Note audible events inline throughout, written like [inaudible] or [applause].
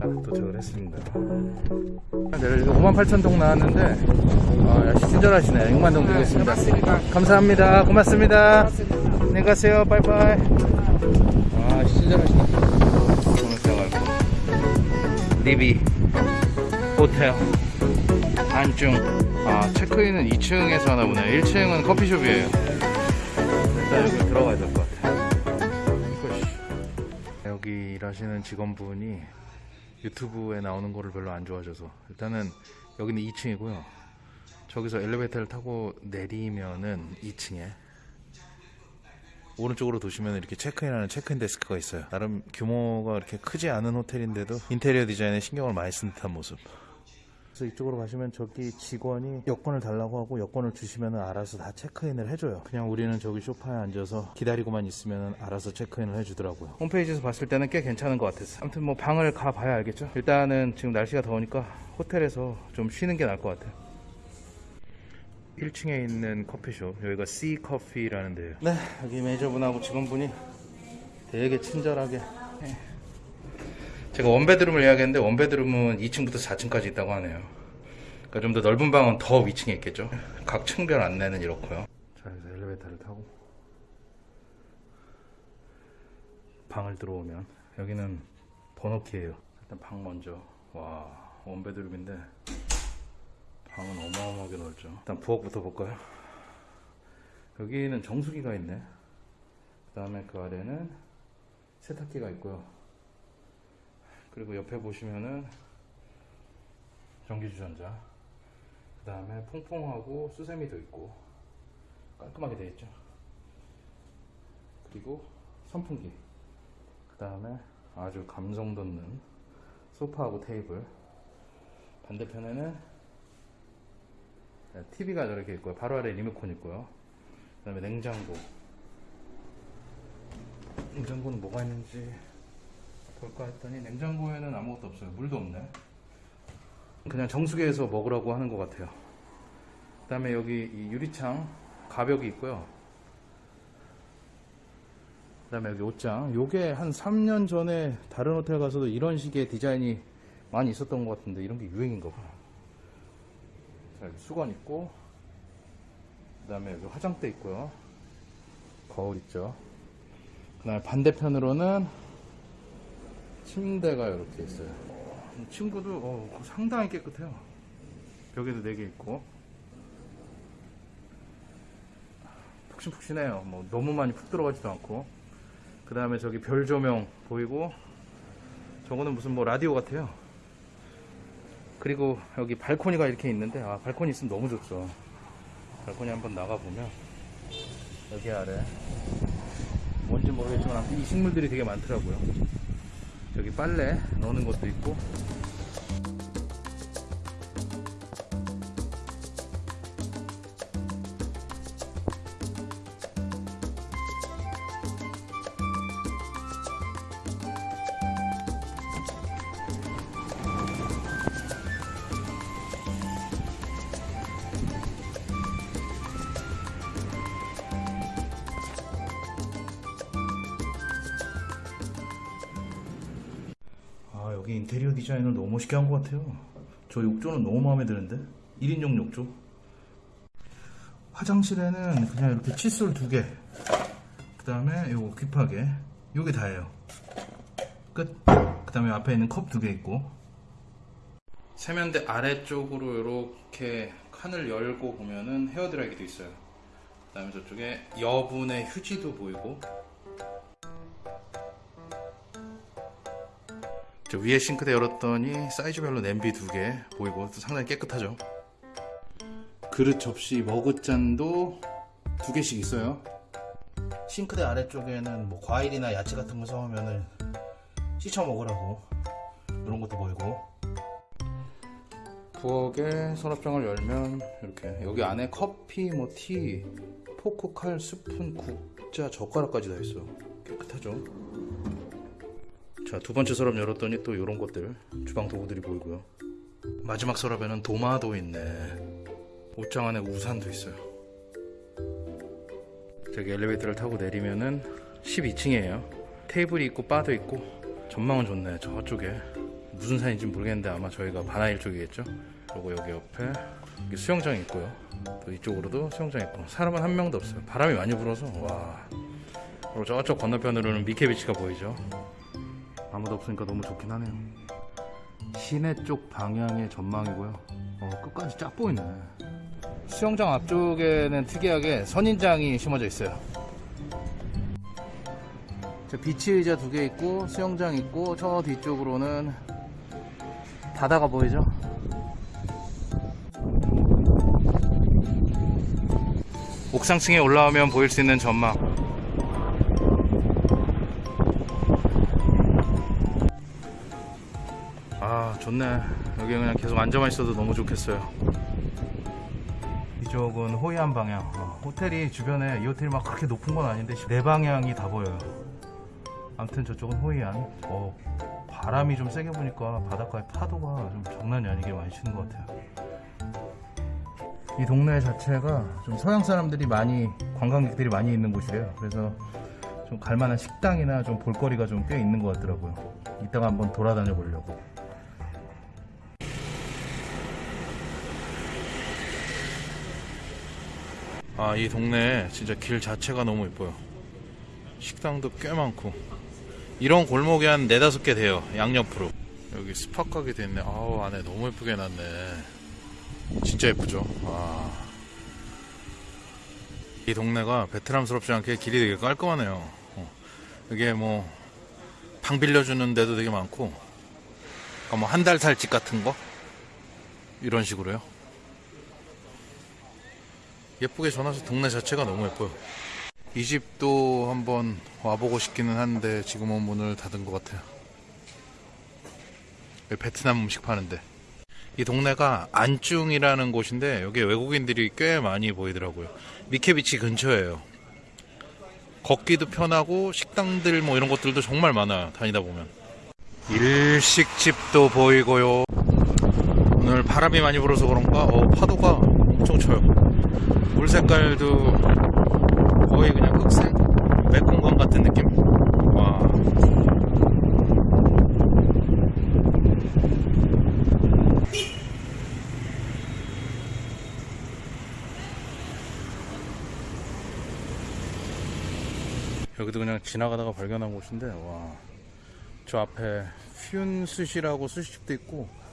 아, 도착을 했습니다. 네, 58,000동 나왔는데, 아, 역시 친절하시네. 6만 동 드리겠습니다. 감사합니다. 고맙습니다. 안녕히 가세요. 빠이빠이. 아, 친절하시네. 오늘 들어가고. 리비 호텔 안중 아 체크인은 2층에서 하나 보네 1층은 커피숍이에요 일단 여기 들어가야 일하시는 직원분이 유튜브에 나오는 거를 별로 안 좋아하셔서 일단은 여기는 2층이고요 저기서 엘리베이터를 타고 내리면은 2층에 오른쪽으로 도시면 이렇게 체크인하는 체크인 데스크가 있어요. 나름 규모가 이렇게 크지 않은 호텔인데도 인테리어 디자인에 신경을 많이 쓴 듯한 모습. 그래서 이쪽으로 가시면 저기 직원이 여권을 달라고 하고 여권을 주시면 알아서 다 체크인을 해줘요. 그냥 우리는 저기 소파에 앉아서 기다리고만 있으면 알아서 체크인을 해주더라고요. 홈페이지에서 봤을 때는 꽤 괜찮은 것 같았어요. 아무튼 뭐 방을 가봐야 알겠죠. 일단은 지금 날씨가 더우니까 호텔에서 좀 쉬는 게 나을 것 같아요. 1층에 있는 커피숍 여기가 C 커피라는 데요. 네 여기 매니저분하고 직원분이 되게 친절하게 네. 제가 원베드룸을 예약했는데 원베드룸은 2층부터 4층까지 있다고 하네요. 그러니까 좀 더 넓은 방은 더 위층에 있겠죠. 각 층별 안내는 이렇고요. 자 여기서 엘리베이터를 타고 방을 들어오면 여기는 번호키예요. 일단 방 먼저 와 원베드룸인데 방은 어마어마하게 넓죠. 일단 부엌부터 볼까요? 여기는 정수기가 있네. 그 다음에 그 아래는 세탁기가 있고요. 그리고 옆에 보시면은 전기주전자. 그 다음에 퐁퐁하고 수세미도 있고 깔끔하게 되어 있죠. 그리고 선풍기. 그 다음에 아주 감성 돋는 소파하고 테이블. 반대편에는 TV가 저렇게 있고요. 바로 아래 리모컨 있고요. 그 다음에 냉장고. 냉장고는 뭐가 있는지 볼까 했더니 냉장고에는 아무것도 없어요. 물도 없네. 그냥 정수기에서 먹으라고 하는 것 같아요. 그 다음에 여기 이 유리창 가벽이 있고요. 그 다음에 여기 옷장. 요게 한 3년 전에 다른 호텔 가서도 이런 식의 디자인이 많이 있었던 것 같은데 이런 게 유행인가 봐. 자, 여기 수건 있고, 그 다음에 여기 화장대 있고요. 거울 있죠. 그 다음에 반대편으로는 침대가 이렇게 있어요. 이 친구도 어, 상당히 깨끗해요. 벽에도 4개 있고. 푹신푹신해요. 뭐 너무 많이 푹 들어가지도 않고. 그 다음에 저기 별 조명 보이고, 저거는 무슨 뭐 라디오 같아요. 그리고 여기 발코니가 이렇게 있는데 아 발코니 있으면 너무 좋죠 발코니 한번 나가보면 여기 아래 뭔지 모르겠지만 이 식물들이 되게 많더라고요 빨래 넣는 것도 있고 여기 인테리어 디자인을 너무 멋있게 한 것 같아요. 저 욕조는 너무 마음에 드는데? 1인용 욕조. 화장실에는 그냥 이렇게 칫솔 두개그 다음에 요거 귀파게 요게 다예요. 끝그 다음에 앞에 있는 컵 두 개 있고. 세면대 아래쪽으로 이렇게 칸을 열고 보면은 헤어드라이기도 있어요. 그 다음에 저쪽에 여분의 휴지도 보이고 위에 싱크대 열었더니 사이즈별로 냄비 두 개 보이고 상당히 깨끗하죠. 그릇 접시 머그잔도 두 개씩 있어요. 싱크대 아래쪽에는 뭐 과일이나 야채 같은 거 사오면은 씻어 먹으라고 이런 것도 보이고 부엌에 서랍장을 열면 이렇게 여기 안에 커피, 뭐 티, 포크, 칼, 스푼, 국자, 젓가락까지 다 있어요. 깨끗하죠. 자, 두 번째 서랍 열었더니 또 이런 것들, 주방 도구들이 보이고요. 마지막 서랍에는 도마도 있네. 옷장 안에 우산도 있어요. 저기 엘리베이터를 타고 내리면은 12층이에요. 테이블이 있고 바도 있고 전망은 좋네 저쪽에 무슨 산인지 모르겠는데 아마 저희가 바나일 쪽이겠죠 그리고 여기 옆에 여기 수영장이 있고요 또 이쪽으로도 수영장 있고 사람은 한 명도 없어요 바람이 많이 불어서 와 그리고 저쪽 건너편으로는 미케비치가 보이죠 아무도 없으니까 너무 좋긴 하네요. 시내 쪽 방향의 전망이고요. 어, 끝까지 쫙 보이네. 수영장 앞쪽에는 특이하게 선인장이 심어져 있어요. 저 비치 의자 두 개 있고 수영장 있고 저 뒤쪽으로는 바다가 보이죠? 옥상층에 올라오면 보일 수 있는 전망 좋네. 여기 그냥 계속 앉아만 있어도 너무 좋겠어요. 이쪽은 호이안 방향. 어, 호텔이 주변에 이 호텔이 막 그렇게 높은 건 아닌데 네 방향이 다 보여요. 아무튼 저쪽은 호이안. 어, 바람이 좀 세게 부니까 바닷가에 파도가 좀 장난이 아니게 많이 치는 것 같아요. 이 동네 자체가 좀 서양 사람들이 많이 관광객들이 많이 있는 곳이래요. 그래서 좀 갈만한 식당이나 좀 볼거리가 좀 꽤 있는 것 같더라고요. 이따가 한번 돌아다녀 보려고 아 이 동네 진짜 길 자체가 너무 예뻐요. 식당도 꽤 많고. 이런 골목이 한 네다섯 개 돼요 양옆으로. 여기 스파 가게 돼있네. 아우 안에 너무 예쁘게 해놨네. 진짜 예쁘죠? 와. 이 동네가 베트남스럽지 않게 길이 되게 깔끔하네요. 어. 이게 뭐 방 빌려주는 데도 되게 많고. 뭐한 달 살 집 같은 거? 이런 식으로요 예쁘게 전화서 동네 자체가 너무 예뻐요 이 집도 한번 와보고 싶기는 한데 지금은 문을 닫은 것 같아요. 베트남 음식 파는데 이 동네가 안중이라는 곳인데 여기 외국인들이 꽤 많이 보이더라고요. 미케비치 근처예요. 걷기도 편하고 식당들 뭐 이런 것들도 정말 많아요. 다니다 보면 일식집도 보이고요. 오늘 바람이 많이 불어서 그런가 어, 파도가 엄청 쳐요. 물 색깔도 거의 그냥 흑색 메콩강 같은 느낌. 와. 여기도 그냥 지나가다가 발견한 곳인데 와. 저 앞에 퓨ン스시라고 스시집도 있고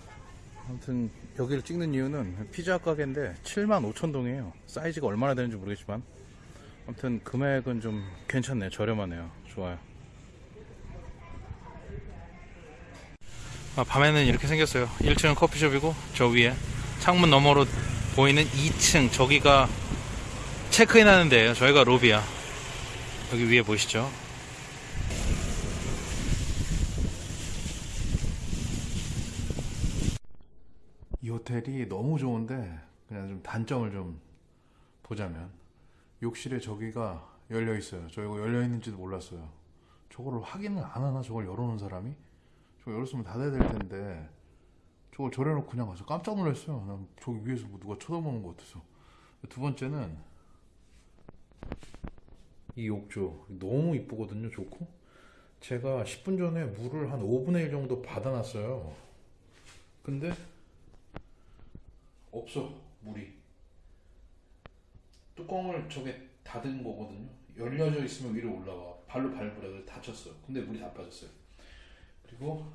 아무튼 여기를 찍는 이유는 피자 가게인데 7만 5천 동이에요. 사이즈가 얼마나 되는지 모르겠지만. 아무튼 금액은 좀 괜찮네요. 저렴하네요. 좋아요. 아, 밤에는 이렇게 생겼어요. 1층은 커피숍이고 저 위에 창문 너머로 보이는 2층. 저기가 체크인 하는 데예요. 저희가 로비야. 여기 위에 보이시죠 이 호텔이 너무 좋은데 그냥 좀 단점을 좀 보자면 욕실에 저기가 열려 있어요. 저 이거 열려 있는지도 몰랐어요. 저거를 확인을 안 하나 저걸 열어놓은 사람이? 저거 열었으면 닫아야 될 텐데 저걸 저래놓고 그냥 가서 깜짝 놀랐어요. 난 저기 위에서 뭐 누가 쳐다보는 것 같아서. 두 번째는 이 욕조 너무 이쁘거든요. 좋고 제가 10분 전에 물을 한 5분의 1 정도 받아놨어요. 근데 없어 물이. 뚜껑을 저게 닫은 거거든요. 열려져 있으면 위로 올라가. 발로 밟으라 그래서 다쳤어요. 근데 물이 다 빠졌어요. 그리고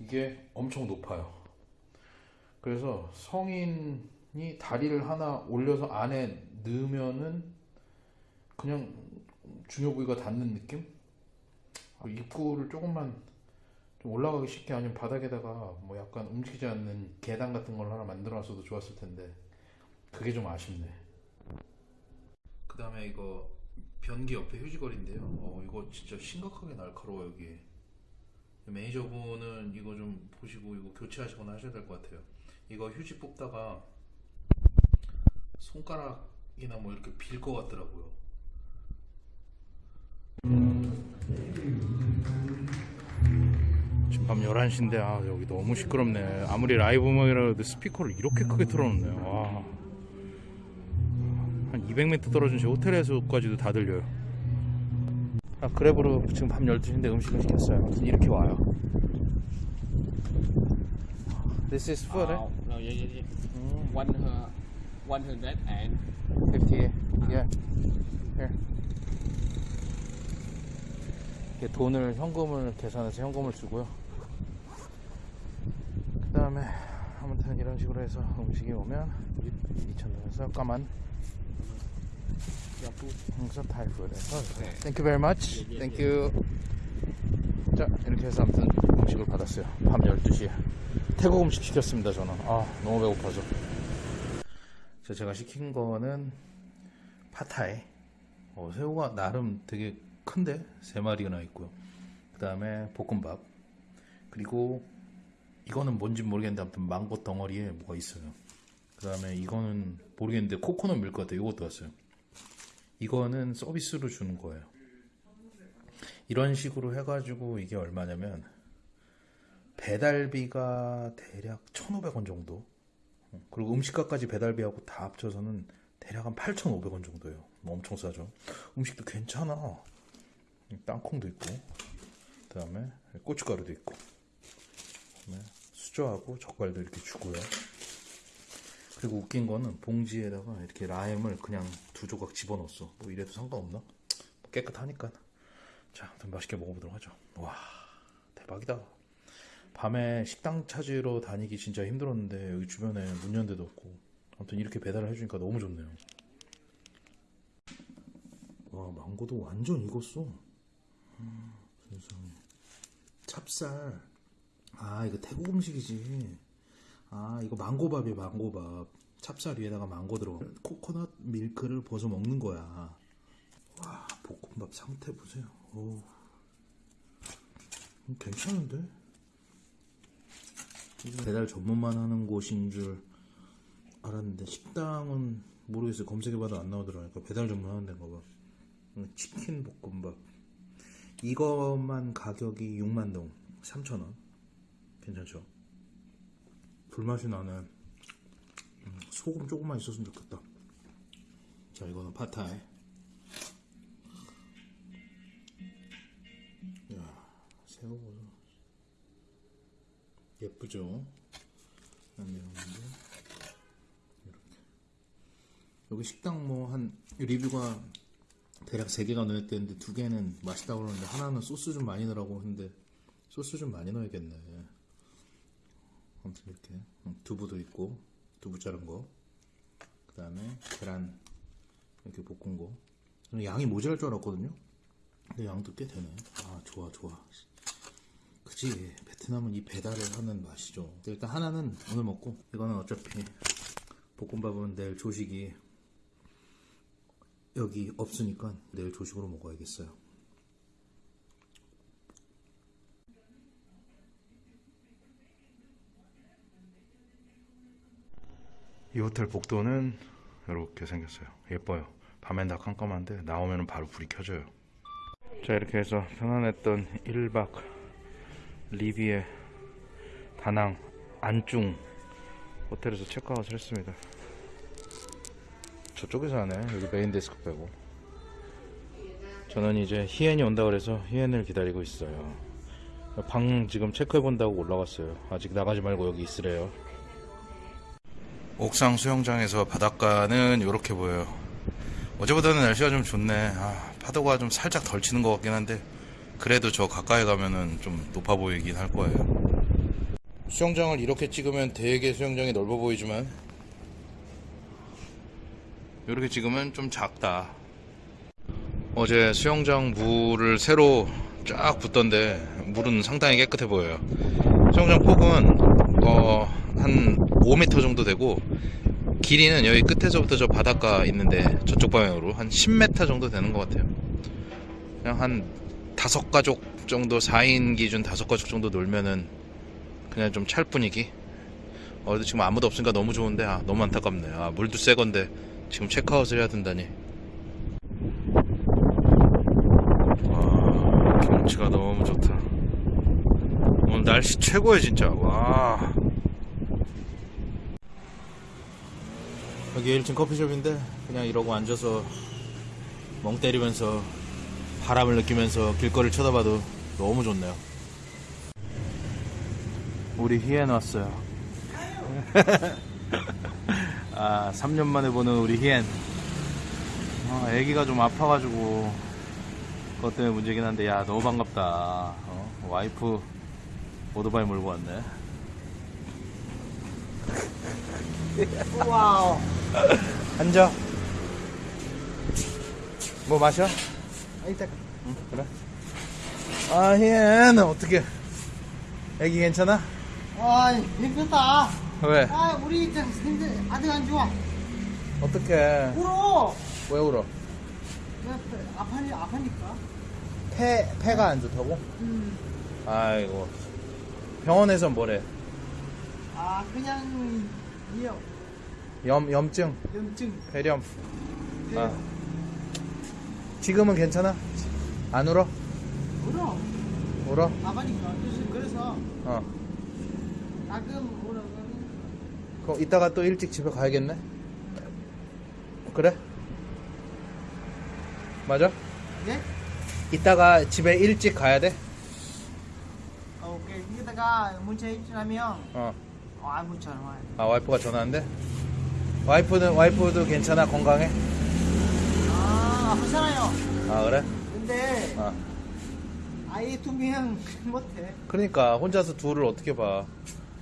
이게 엄청 높아요. 그래서 성인이 다리를 하나 올려서 안에 넣으면은 그냥 중요 부위가 닿는 느낌? 아, 입구를 조금만 좀 올라가기 쉽게 아니면 바닥에다가 뭐 약간 움직이지 않는 계단 같은 걸 하나 만들어 놨어도 좋았을 텐데 그게 좀 아쉽네. 그 다음에 이거 변기 옆에 휴지거리인데요. 어, 이거 진짜 심각하게 날카로워 여기. 매니저분은 이거 좀 보시고 이거 교체하시거나 하셔야 될 것 같아요. 이거 휴지 뽑다가 손가락이나 뭐 이렇게 빌 것 같더라고요. 밤 11시인데 아 여기 너무 시끄럽네. 아무리 라이브 음악이라도 스피커를 이렇게 크게 틀어놓네. 와. 한 200m 떨어진 제 호텔에서까지도 다 들려요. 아, 그랩으로 지금 밤 12시인데 음식을 시켰어요. 이렇게 와요. This is food, Oh, no, yeah, yeah, yeah. 음, One her, one hundred and 50. Yeah. Here. 이렇게 돈을 현금을 계산해서 현금을 주고요. 그 다음에 아무튼 이런 식으로 해서 음식이 오면 2,000원에서 까만. 항상 타이푸드에서 네. Thank you very much. 예, 예, Thank you. 자 이렇게 해서 아무튼 음식을 받았어요. 밤 12시에 태국 음식 시켰습니다. 저는 아 너무 배고파서. 자 제가 시킨 거는 파타이. 어, 새우가 나름 되게 큰데 세 마리나 있고요. 그 다음에 볶음밥 그리고 이거는 뭔지 모르겠는데 아무튼 망고 덩어리에 뭐가 있어요. 그 다음에 이거는 모르겠는데 코코넛 밀 것 같아요. 이것도 왔어요. 이거는 서비스로 주는 거예요. 이런 식으로 해가지고 이게 얼마냐면 배달비가 대략 1,500원 정도. 어, 그리고 음식값까지 배달비하고 다 합쳐서는 대략 한 8,500원 정도예요. 뭐 엄청 싸죠. 음식도 괜찮아. 땅콩도 있고, 그 다음에 고춧가루도 있고, 그 다음에 수저하고 젓갈도 이렇게 주고요. 그리고 웃긴 거는 봉지에다가 이렇게 라임을 그냥 두 조각 집어넣었어. 뭐 이래도 상관없나? 뭐 깨끗하니까. 자, 아무튼 맛있게 먹어보도록 하죠. 와, 대박이다. 밤에 식당 찾으러 다니기 진짜 힘들었는데 여기 주변에 문 연 데도 없고 아무튼 이렇게 배달을 해주니까 너무 좋네요. 와, 망고도 완전 익었어. 음, 세상에. 찹쌀. 아, 이거 태국 음식이지. 아, 이거 망고밥이에요, 망고밥. 찹쌀 위에다가 망고 들어가. 코코넛 밀크를 벗어 먹는 거야. 와, 볶음밥 상태 보세요. 오. 음, 괜찮은데? 배달 전문만 하는 곳인 줄 알았는데, 식당은 모르겠어요. 검색해봐도 안 나오더라고요. 그러니까 배달 전문 하는 데인가 봐. 음, 치킨 볶음밥. 이것만 가격이 6만동. 3,000원. 괜찮죠? 불맛이 나네. 음, 소금 조금만 있었으면 좋겠다. 자, 이거는 파타이. 야, 새우 보소. 예쁘죠? 안내용인데 이렇게. 여기 식당 뭐 한 리뷰가 대략 3개가 눈에 띄는데 두 개는 맛있다고 그러는데 하나는 소스 좀 많이 넣으라고 했는데 소스 좀 많이 넣어야겠네. 아무튼 이렇게 음, 두부도 있고 두부 자른 거. 그 다음에 계란 이렇게 볶은 거. 양이 모자랄 줄 알았거든요. 근데 양도 꽤 되네. 아 좋아 좋아. 그지 베트남은 이 배달을 하는 맛이죠. 일단 하나는 오늘 먹고 이거는 어차피 볶음밥은 내일 조식이 여기 없으니까 내일 조식으로 먹어야겠어요. 이 호텔 복도는 이렇게 생겼어요. 예뻐요. 밤엔 다 깜깜한데 나오면 바로 불이 켜져요. 자 이렇게 해서 편안했던 1박 리비의 다낭 안중 호텔에서 체크아웃을 했습니다. 저쪽에서 하네. 여기 메인 데스크 빼고. 저는 이제 희엔이 온다 그래서 희엔을 기다리고 있어요. 방 지금 체크해 본다고 올라갔어요. 아직 나가지 말고 여기 있으래요. 옥상 수영장에서 바닷가는 이렇게 보여요. 어제보다는 날씨가 좀 좋네. 아, 파도가 좀 살짝 덜 치는 것 같긴 한데 그래도 저 가까이 가면은 좀 높아 보이긴 할 거예요. 수영장을 이렇게 찍으면 되게 수영장이 넓어 보이지만 이렇게 찍으면 좀 작다. 어제 수영장 물을 새로 쫙 붓던데 물은 상당히 깨끗해 보여요. 수영장 폭은 어, 한 5m 정도 되고 길이는 여기 끝에서부터 저 바닷가 있는데 저쪽 방향으로 한 10m 정도 되는 것 같아요. 그냥 한 다섯 가족 정도 4인 기준 다섯 가족 정도 놀면은 그냥 좀 찰 분위기. 어, 근데 지금 아무도 없으니까 너무 좋은데 아 너무 안타깝네. 아 물도 새 건데 지금 체크아웃을 해야 된다니. 와 경치가 너무 좋다. 오늘 날씨 최고야 진짜. 와. 여기 1층 커피숍인데 그냥 이러고 앉아서 멍 때리면서 바람을 느끼면서 길거리를 쳐다봐도 너무 좋네요. 우리 희엔 왔어요. [laughs] 아, 3년 만에 보는 우리 희엔. 아, 애기가 좀 아파가지고 그것 때문에 문제긴 한데 야 너무 반갑다. 어? 와이프 오토바이 몰고 왔네. wow. 앉아. 뭐 마셔? 일단 응, 그래. 아, 희엔 어떻게? 애기 괜찮아? 아 힘들다. 왜? 아 우리 좀 힘들 아직 안 좋아. 어떻게? 울어. 왜 울어? 아파니 아파니까. 폐 폐가 안 좋다고? 음. 아이고. 병원에선 뭐래? 아 그냥 이요 염 염증, 염증. 폐렴. 네. 아. 지금은 괜찮아? 안 울어? 울어. 울어? 아파니까. 그래서 어. 가끔 울어. 그럼 이따가 또 일찍 집에 가야겠네? 그래? 맞아? 네? 이따가 집에 일찍 가야 돼? 오케이. 이따가 문자 입장하면 어. 아 문자 와. 아, 와이프가 전화한대? 와이프는, 와이프도 괜찮아? 건강해? 아 아프잖아요. 아, 그래? 근데 아. 아이 두명 [laughs] 못해. 그러니까, 혼자서 둘을 어떻게 봐.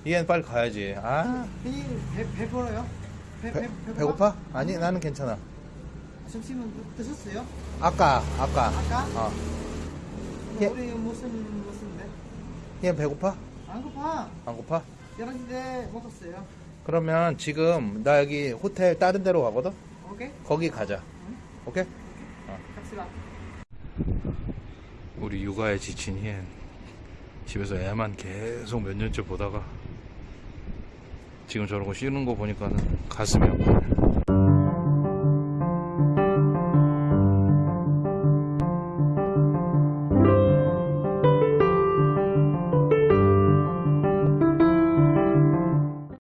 얘는 빨리 가야지. 아, 이 배, 배불러요? 배, 배, 배, 배고파? 아니, 나는 괜찮아. 점심은 드- 드셨어요? 아까, 아까. 아까? 어. 예. 우리 무슨 무슨데? 얘는 배고파? 안 고파. 안 고파? 11시대 먹었어요. 그러면 지금 나 여기 호텔 다른 데로 가거든? 오케이? 거기 가자. 오케이? 갑시다. 우리 육아에 지친 희엔 집에서 애만 계속 몇 년째 보다가 지금 저러고 쉬는 거 보니까는 가슴이.